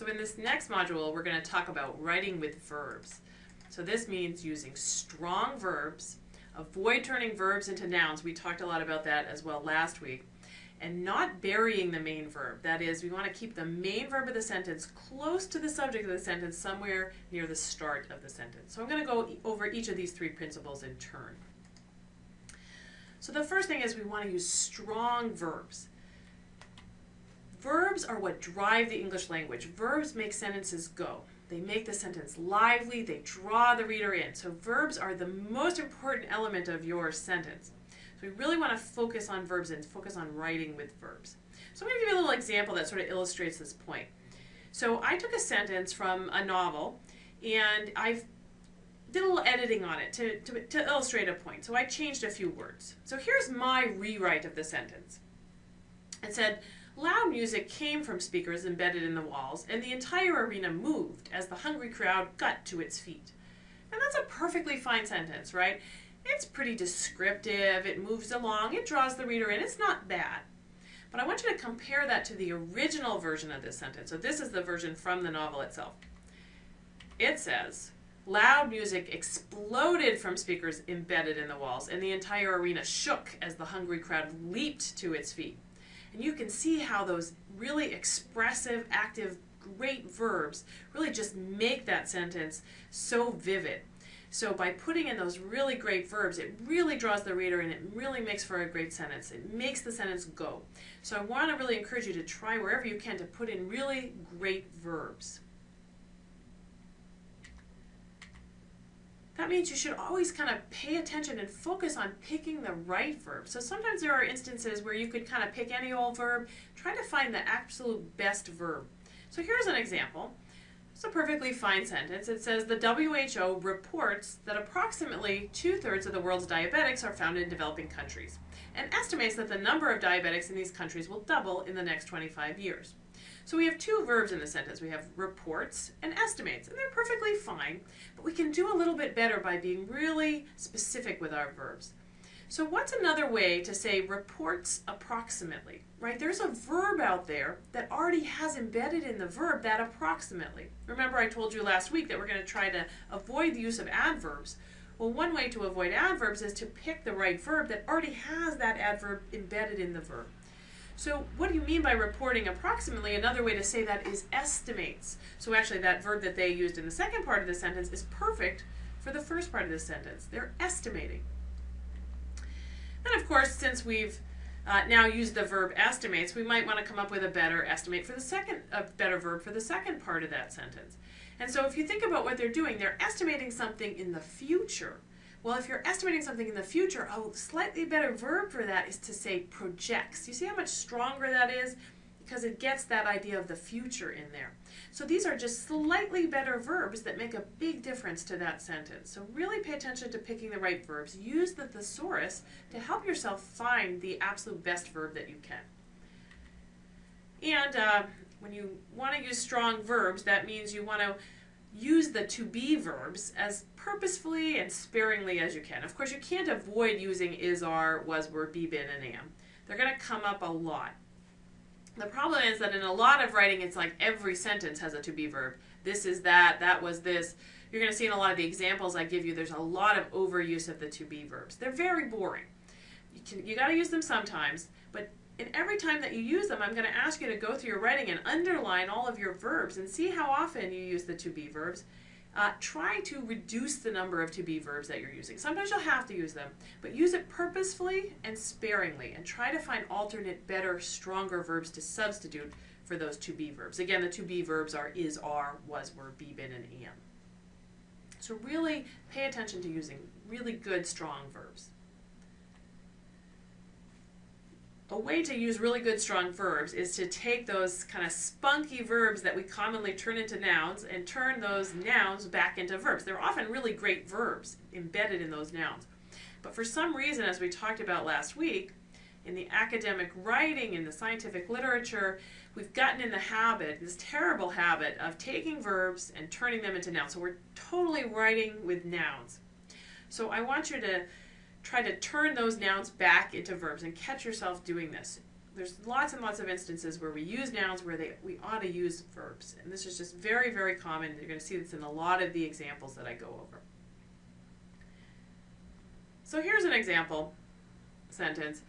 So in this next module, we're going to talk about writing with verbs. So this means using strong verbs, avoid turning verbs into nouns. We talked a lot about that as well last week. And not burying the main verb. That is, we want to keep the main verb of the sentence close to the subject of the sentence, somewhere near the start of the sentence. So I'm going to go over each of these three principles in turn. So the first thing is we want to use strong verbs. Verbs are what drive the English language. Verbs make sentences go. They make the sentence lively, they draw the reader in. So verbs are the most important element of your sentence. So we really want to focus on verbs and focus on writing with verbs. So I'm going to give you a little example that sort of illustrates this point. So I took a sentence from a novel and I've did a little editing on it to, to, to illustrate a point. So I changed a few words. So here's my rewrite of the sentence. It said, Loud music came from speakers embedded in the walls, and the entire arena moved as the hungry crowd got to its feet. And that's a perfectly fine sentence, right? It's pretty descriptive, it moves along, it draws the reader in, it's not bad. But I want you to compare that to the original version of this sentence. So this is the version from the novel itself. It says, Loud music exploded from speakers embedded in the walls, and the entire arena shook as the hungry crowd leaped to its feet. And you can see how those really expressive, active, great verbs really just make that sentence so vivid. So by putting in those really great verbs, it really draws the reader and it really makes for a great sentence. It makes the sentence go. So I want to really encourage you to try wherever you can to put in really great verbs. That means you should always kind of pay attention and focus on picking the right verb. So sometimes there are instances where you could kind of pick any old verb, try to find the absolute best verb. So here's an example. It's a perfectly fine sentence. It says the WHO reports that approximately two-thirds of the world's diabetics are found in developing countries and estimates that the number of diabetics in these countries will double in the next 25 years. So we have two verbs in the sentence. We have reports and estimates, and they're perfectly fine, but we can do a little bit better by being really specific with our verbs. So what's another way to say reports approximately, right? There's a verb out there that already has embedded in the verb that approximately. Remember I told you last week that we're going to try to avoid the use of adverbs. Well, one way to avoid adverbs is to pick the right verb that already has that adverb embedded in the verb. So what do you mean by reporting approximately? Another way to say that is estimates. So actually that verb that they used in the second part of the sentence is perfect for the first part of the sentence. They're estimating. Then of course, since we've uh, now used the verb estimates, we might want to come up with a better estimate for the second, a better verb for the second part of that sentence. And so if you think about what they're doing, they're estimating something in the future. Well, if you're estimating something in the future, a slightly better verb for that is to say projects. You see how much stronger that is? Because it gets that idea of the future in there. So these are just slightly better verbs that make a big difference to that sentence. So really pay attention to picking the right verbs. Use the thesaurus to help yourself find the absolute best verb that you can. And uh, when you want to use strong verbs, that means you want to use the to be verbs as purposefully and sparingly as you can. Of course, you can't avoid using is, are, was, were, be, been, and am. They're going to come up a lot. The problem is that in a lot of writing, it's like every sentence has a to be verb. This is that, that was this. You're going to see in a lot of the examples I give you, there's a lot of overuse of the to be verbs. They're very boring. You, you got to use them sometimes, and every time that you use them, I'm going to ask you to go through your writing and underline all of your verbs and see how often you use the to be verbs. Uh, try to reduce the number of to be verbs that you're using. Sometimes you'll have to use them, but use it purposefully and sparingly and try to find alternate, better, stronger verbs to substitute for those to be verbs. Again, the to be verbs are is, are, was, were, be, been, and am. So really pay attention to using really good, strong verbs. A way to use really good strong verbs is to take those kind of spunky verbs that we commonly turn into nouns and turn those nouns back into verbs. They're often really great verbs embedded in those nouns. But for some reason, as we talked about last week, in the academic writing, in the scientific literature, we've gotten in the habit, this terrible habit, of taking verbs and turning them into nouns. So we're totally writing with nouns. So I want you to try to turn those nouns back into verbs and catch yourself doing this. there's lots and lots of instances where we use nouns where they we ought to use verbs. And this is just very, very common. You're going to see this in a lot of the examples that I go over. So here's an example sentence.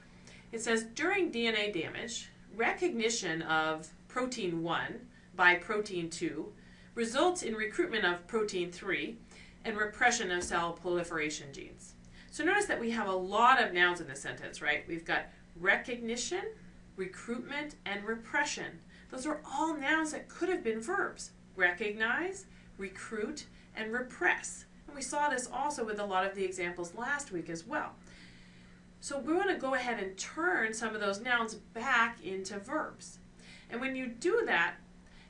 It says, during DNA damage, recognition of protein 1 by protein 2 results in recruitment of protein 3 and repression of cell proliferation genes. So notice that we have a lot of nouns in this sentence, right? We've got recognition, recruitment, and repression. Those are all nouns that could have been verbs. Recognize, recruit, and repress. And we saw this also with a lot of the examples last week as well. So we want to go ahead and turn some of those nouns back into verbs. And when you do that,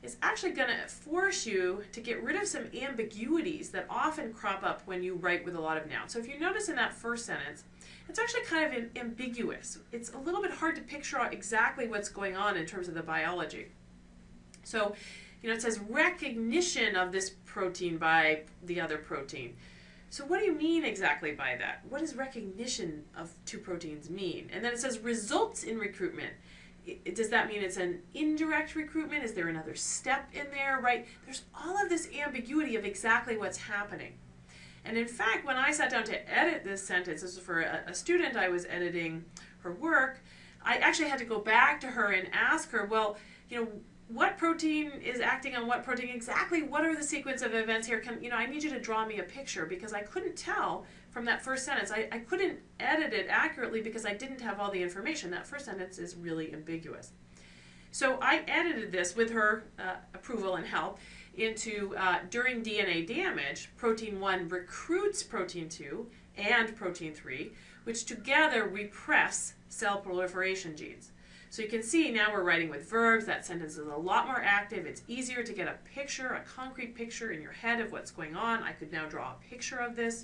it's actually going to force you to get rid of some ambiguities that often crop up when you write with a lot of nouns. So if you notice in that first sentence, it's actually kind of ambiguous. It's a little bit hard to picture exactly what's going on in terms of the biology. So, you know, it says recognition of this protein by the other protein. So what do you mean exactly by that? What does recognition of two proteins mean? And then it says results in recruitment. Does that mean it's an indirect recruitment? Is there another step in there, right? There's all of this ambiguity of exactly what's happening. And in fact, when I sat down to edit this sentence, this was for a, a student I was editing her work, I actually had to go back to her and ask her, well, you know, what protein is acting on what protein exactly what are the sequence of events here can you know i need you to draw me a picture because i couldn't tell from that first sentence I, I couldn't edit it accurately because i didn't have all the information that first sentence is really ambiguous so i edited this with her uh, approval and help into uh, during dna damage protein 1 recruits protein 2 and protein 3 which together repress cell proliferation genes so you can see now we're writing with verbs. That sentence is a lot more active. It's easier to get a picture, a concrete picture in your head of what's going on. I could now draw a picture of this.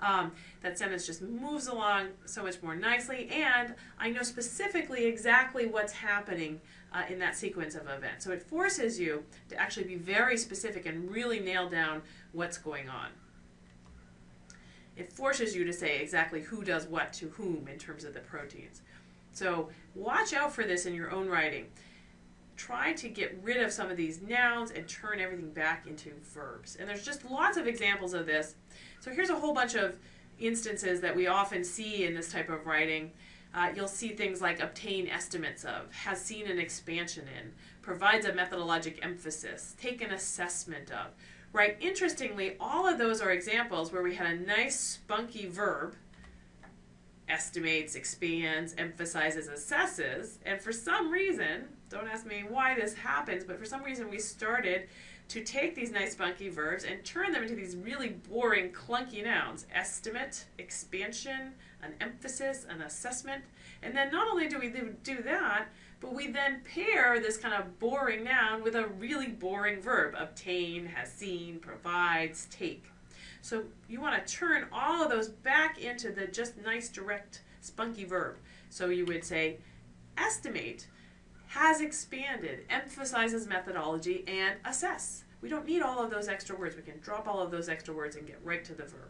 Um, that sentence just moves along so much more nicely, and I know specifically exactly what's happening uh, in that sequence of events. So it forces you to actually be very specific and really nail down what's going on. It forces you to say exactly who does what to whom in terms of the proteins. So watch out for this in your own writing. Try to get rid of some of these nouns and turn everything back into verbs. And there's just lots of examples of this. So here's a whole bunch of instances that we often see in this type of writing. Uh, you'll see things like obtain estimates of, has seen an expansion in, provides a methodologic emphasis, take an assessment of. Right? Interestingly, all of those are examples where we had a nice spunky verb estimates, expands, emphasizes, assesses, and for some reason, don't ask me why this happens, but for some reason we started to take these nice spunky verbs and turn them into these really boring, clunky nouns. Estimate, expansion, an emphasis, an assessment. And then not only do we do that, but we then pair this kind of boring noun with a really boring verb. Obtain, has seen, provides, take. So you want to turn all of those back into the just nice, direct, spunky verb. So you would say, estimate, has expanded, emphasizes methodology, and assess. We don't need all of those extra words. We can drop all of those extra words and get right to the verb.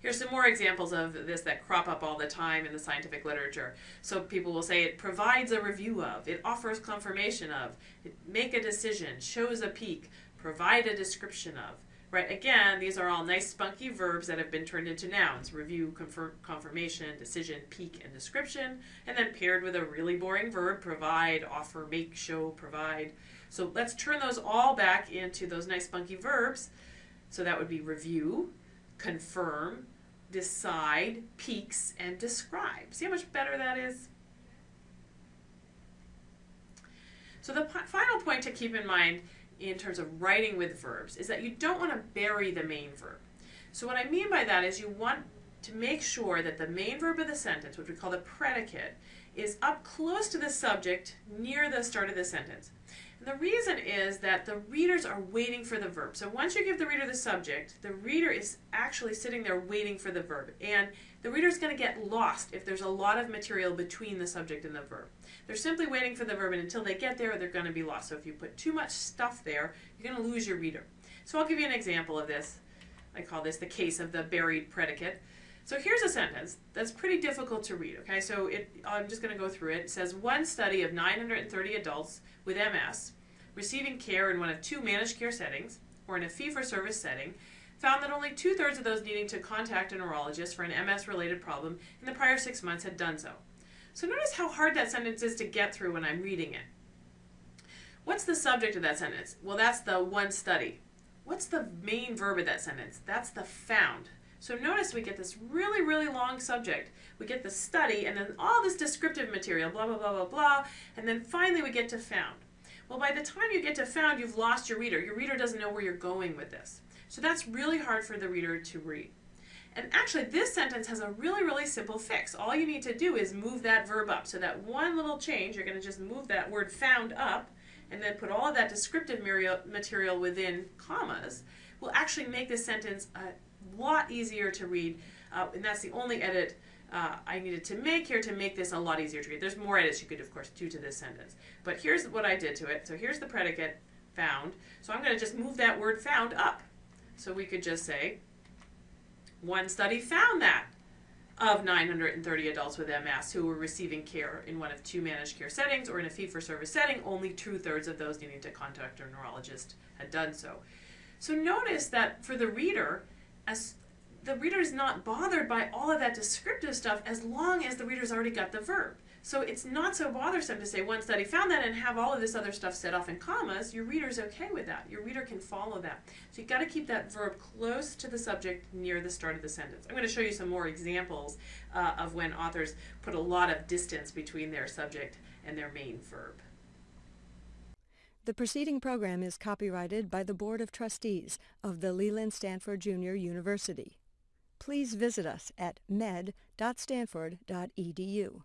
Here's some more examples of this that crop up all the time in the scientific literature. So people will say it provides a review of, it offers confirmation of, it make a decision, shows a peak, provide a description of. Right, again, these are all nice spunky verbs that have been turned into nouns. Review, confirm, confirmation, decision, peak, and description. And then paired with a really boring verb, provide, offer, make, show, provide. So let's turn those all back into those nice spunky verbs. So that would be review, confirm, decide, peaks, and describe. See how much better that is? So the final point to keep in mind in terms of writing with verbs is that you don't want to bury the main verb. So what I mean by that is you want to make sure that the main verb of the sentence, which we call the predicate, is up close to the subject near the start of the sentence. And the reason is that the readers are waiting for the verb. So once you give the reader the subject, the reader is actually sitting there waiting for the verb. And the reader is going to get lost if there's a lot of material between the subject and the verb. They're simply waiting for the verb, and until they get there, they're going to be lost. So if you put too much stuff there, you're going to lose your reader. So I'll give you an example of this. I call this the case of the buried predicate. So here's a sentence that's pretty difficult to read, okay? So it, I'm just going to go through it. It says one study of 930 adults with MS receiving care in one of two managed care settings or in a fee for service setting found that only two thirds of those needing to contact a neurologist for an MS related problem in the prior six months had done so. So notice how hard that sentence is to get through when I'm reading it. What's the subject of that sentence? Well, that's the one study. What's the main verb of that sentence? That's the found. So notice we get this really, really long subject. We get the study and then all this descriptive material, blah, blah, blah, blah, blah, and then finally we get to found. Well, by the time you get to found, you've lost your reader. Your reader doesn't know where you're going with this. So that's really hard for the reader to read. And actually, this sentence has a really, really simple fix. All you need to do is move that verb up. So that one little change, you're going to just move that word found up and then put all of that descriptive material within commas will actually make this sentence a lot easier to read. Uh, and that's the only edit uh, I needed to make here to make this a lot easier to read. There's more edits you could, of course, do to this sentence. But here's what I did to it. So here's the predicate, found. So I'm going to just move that word found up. So we could just say, one study found that of 930 adults with MS who were receiving care in one of two managed care settings or in a fee-for-service setting, only two-thirds of those needing to contact a neurologist had done so. So notice that for the reader, as the reader is not bothered by all of that descriptive stuff as long as the reader's already got the verb. So it's not so bothersome to say one study found that and have all of this other stuff set off in commas. Your reader's okay with that. Your reader can follow that. So you've got to keep that verb close to the subject near the start of the sentence. I'm going to show you some more examples uh, of when authors put a lot of distance between their subject and their main verb. The preceding program is copyrighted by the Board of Trustees of the Leland Stanford Junior University. Please visit us at med.stanford.edu.